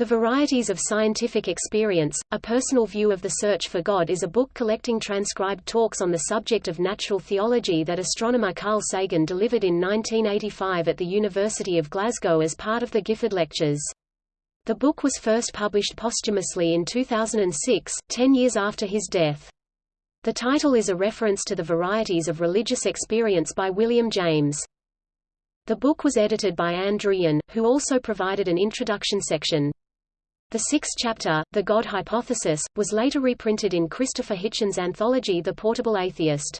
The Varieties of Scientific Experience, A Personal View of the Search for God is a book collecting transcribed talks on the subject of natural theology that astronomer Carl Sagan delivered in 1985 at the University of Glasgow as part of the Gifford Lectures. The book was first published posthumously in 2006, ten years after his death. The title is a reference to the Varieties of Religious Experience by William James. The book was edited by Ann Druyan, who also provided an introduction section. The sixth chapter, The God Hypothesis, was later reprinted in Christopher Hitchens' anthology The Portable Atheist.